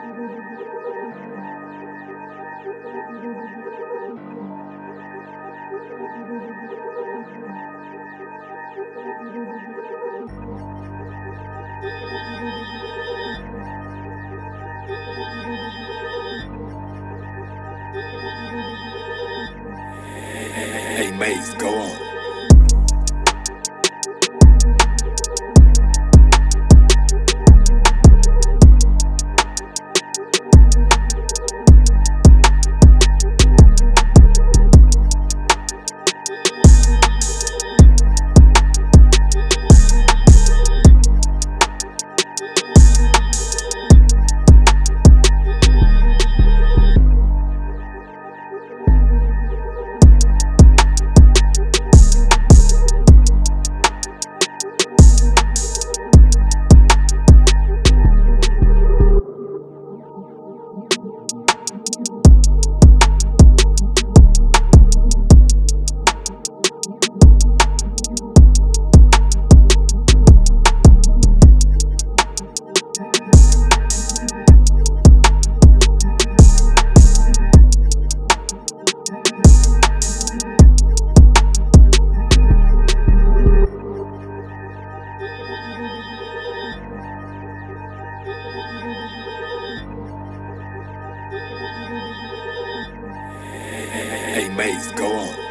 Hey, Maze, go on. Hey, Maze, go on.